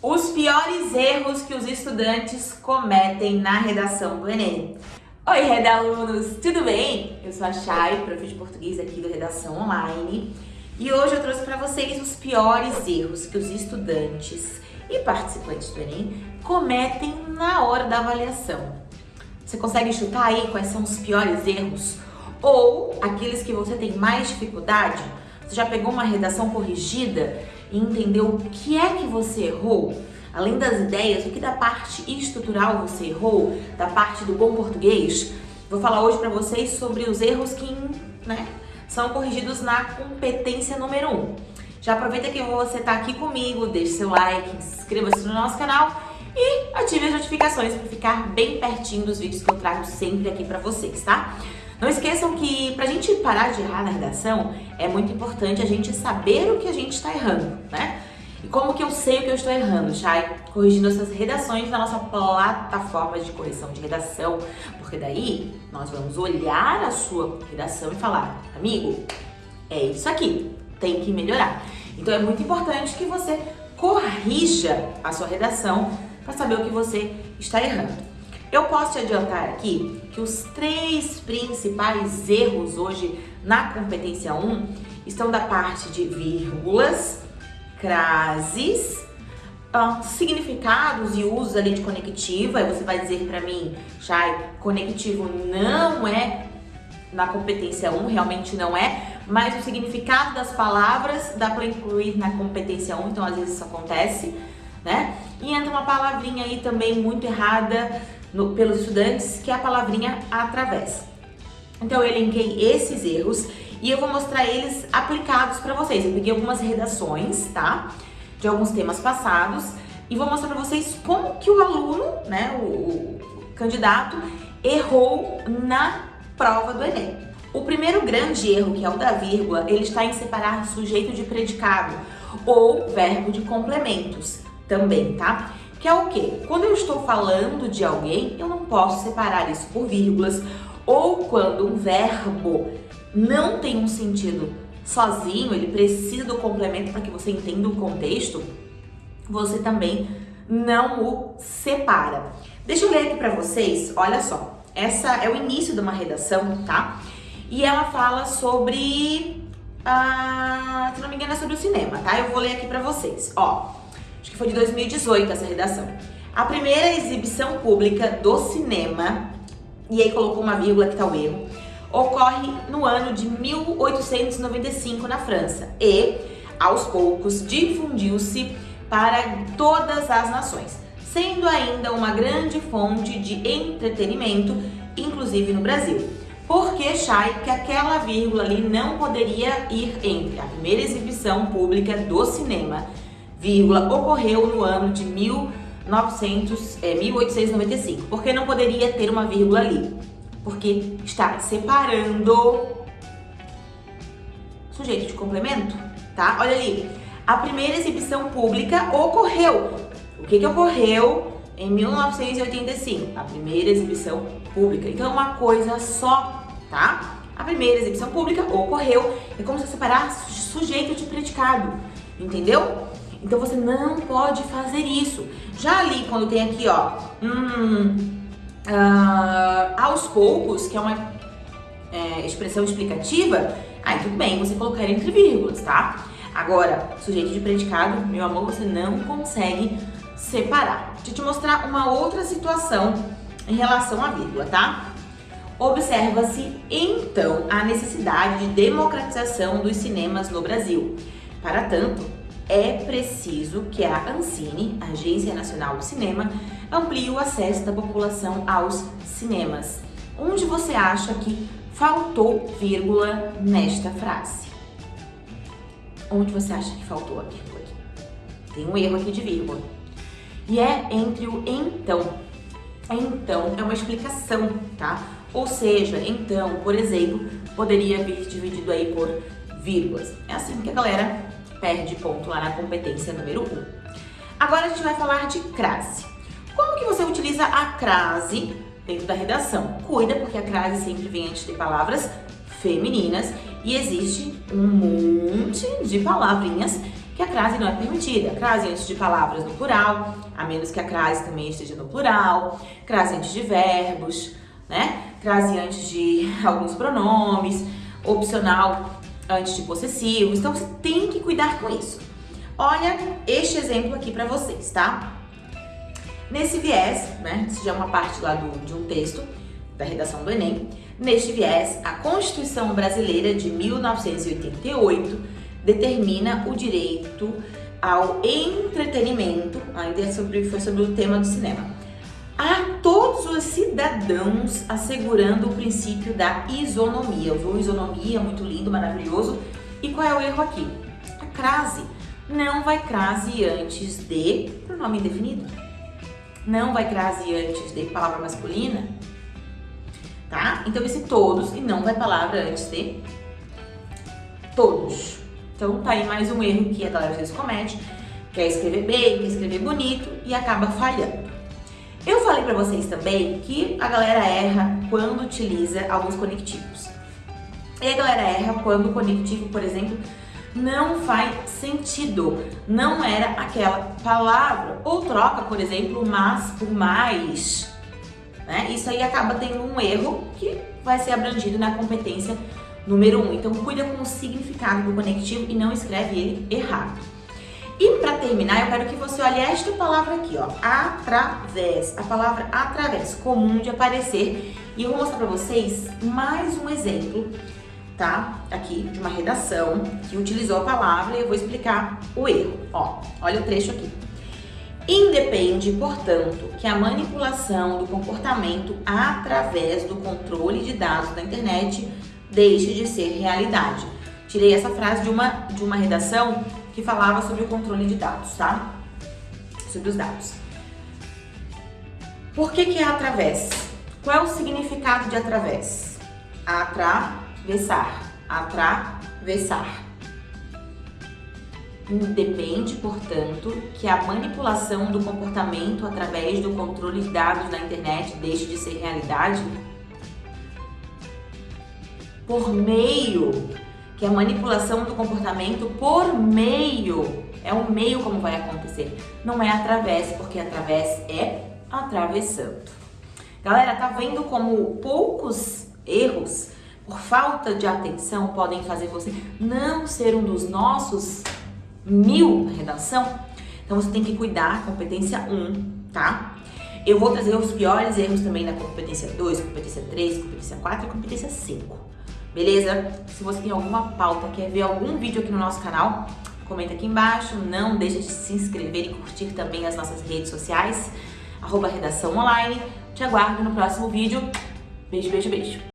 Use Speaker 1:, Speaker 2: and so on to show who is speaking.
Speaker 1: Os piores erros que os estudantes cometem na redação do Enem. Oi, redalunos, tudo bem? Eu sou a Chay, prof de português aqui do Redação Online. E hoje eu trouxe para vocês os piores erros que os estudantes e participantes do Enem cometem na hora da avaliação. Você consegue chutar aí quais são os piores erros? Ou aqueles que você tem mais dificuldade? Você já pegou uma redação corrigida e entendeu o que é que você errou? Além das ideias, o que da parte estrutural você errou? Da parte do bom português? Vou falar hoje para vocês sobre os erros que né, são corrigidos na competência número 1. Um. Já aproveita que você está aqui comigo, deixe seu like, inscreva-se no nosso canal e ative as notificações para ficar bem pertinho dos vídeos que eu trago sempre aqui para vocês, tá? Não esqueçam que para a gente parar de errar na redação, é muito importante a gente saber o que a gente está errando, né? E como que eu sei o que eu estou errando, Chay? Corrigindo essas redações na nossa plataforma de correção de redação, porque daí nós vamos olhar a sua redação e falar, amigo, é isso aqui, tem que melhorar. Então é muito importante que você corrija a sua redação para saber o que você está errando. Eu posso te adiantar aqui que os três principais erros hoje na competência 1 estão da parte de vírgulas, crases, uh, significados e usos ali de conectivo. Aí você vai dizer para mim, Chay, conectivo não é na competência 1, realmente não é, mas o significado das palavras dá para incluir na competência 1, então às vezes isso acontece, né? E entra uma palavrinha aí também muito errada, no, pelos estudantes, que é a palavrinha através. Então eu elenquei esses erros e eu vou mostrar eles aplicados para vocês. Eu peguei algumas redações, tá? De alguns temas passados e vou mostrar para vocês como que o aluno, né, o, o candidato, errou na prova do Enem. O primeiro grande erro, que é o da vírgula, ele está em separar sujeito de predicado ou verbo de complementos também, tá? Que é o quê? Quando eu estou falando de alguém, eu não posso separar isso por vírgulas, ou quando um verbo não tem um sentido sozinho, ele precisa do complemento para que você entenda o contexto, você também não o separa. Deixa eu ler aqui para vocês, olha só, essa é o início de uma redação, tá? E ela fala sobre, ah, se não me engano é sobre o cinema, tá? Eu vou ler aqui para vocês, ó acho que foi de 2018 essa redação. A primeira exibição pública do cinema, e aí colocou uma vírgula que tá o erro, ocorre no ano de 1895 na França e, aos poucos, difundiu-se para todas as nações, sendo ainda uma grande fonte de entretenimento, inclusive no Brasil. Porque Chay que aquela vírgula ali não poderia ir entre a primeira exibição pública do cinema vírgula, ocorreu no ano de 1900, é, 1895. Por que não poderia ter uma vírgula ali? Porque está separando sujeito de complemento, tá? Olha ali, a primeira exibição pública ocorreu. O que que ocorreu em 1985? A primeira exibição pública. Então é uma coisa só, tá? A primeira exibição pública ocorreu. É como se separar sujeito de predicado, entendeu? Então você não pode fazer isso. Já ali, quando tem aqui, ó, hum, uh, aos poucos, que é uma é, expressão explicativa, aí tudo bem, você colocar entre vírgulas, tá? Agora, sujeito de predicado, meu amor, você não consegue separar. Deixa eu te mostrar uma outra situação em relação à vírgula, tá? Observa-se, então, a necessidade de democratização dos cinemas no Brasil. Para tanto, é preciso que a Ancine, Agência Nacional do Cinema, amplie o acesso da população aos cinemas. Onde você acha que faltou vírgula nesta frase? Onde você acha que faltou a vírgula? Tem um erro aqui de vírgula. E é entre o então. Então é uma explicação, tá? Ou seja, então, por exemplo, poderia vir dividido aí por vírgulas. É assim que a galera perde ponto lá na competência número 1. Agora a gente vai falar de crase. Como que você utiliza a crase dentro da redação? Cuida, porque a crase sempre vem antes de palavras femininas e existe um monte de palavrinhas que a crase não é permitida. Crase antes de palavras no plural, a menos que a crase também esteja no plural, crase antes de verbos, né? Crase antes de alguns pronomes, opcional possessivos. Então você tem que cuidar com isso. Olha este exemplo aqui para vocês, tá? Nesse viés, né, isso já é uma parte lá do, de um texto da redação do Enem, neste viés, a Constituição Brasileira de 1988 determina o direito ao entretenimento, ainda sobre, foi sobre o tema do cinema, a todos os cidadãos assegurando o princípio da isonomia. Eu vou isonomia, muito lindo, maravilhoso. E qual é o erro aqui? A crase não vai crase antes de pronome indefinido. Não vai crase antes de palavra masculina. Tá? Então esse todos e não vai palavra antes de todos. Então tá aí mais um erro que a galera às vezes comete. Quer escrever bem, quer escrever bonito e acaba falhando. Para vocês também que a galera erra quando utiliza alguns conectivos. E a galera erra quando o conectivo, por exemplo, não faz sentido, não era aquela palavra. Ou troca, por exemplo, mas por mais. Né? Isso aí acaba tendo um erro que vai ser abrangido na competência número 1. Um. Então cuida com o significado do conectivo e não escreve ele errado. E para terminar, eu quero que você olhe esta palavra aqui, ó, através. A palavra através, comum de aparecer. E eu vou mostrar para vocês mais um exemplo tá? Aqui de uma redação que utilizou a palavra e eu vou explicar o erro. Ó, olha o trecho aqui. Independe, portanto, que a manipulação do comportamento através do controle de dados da internet deixe de ser realidade. Tirei essa frase de uma, de uma redação que falava sobre o controle de dados, tá? Sobre os dados. Por que que é através? Qual é o significado de através? Atra Atravessar. Atravessar. Independe, portanto, que a manipulação do comportamento através do controle de dados na internet deixe de ser realidade por meio que a manipulação do comportamento por meio é o meio como vai acontecer, não é através, porque através é atravessando. Galera, tá vendo como poucos erros por falta de atenção, podem fazer você não ser um dos nossos mil na redação. Então você tem que cuidar, competência 1, tá? Eu vou trazer os piores erros também na competência 2, competência 3, competência 4 e competência 5. Beleza? Se você tem alguma pauta, quer ver algum vídeo aqui no nosso canal, comenta aqui embaixo. Não deixa de se inscrever e curtir também as nossas redes sociais, arroba redação online. Te aguardo no próximo vídeo. Beijo, beijo, beijo.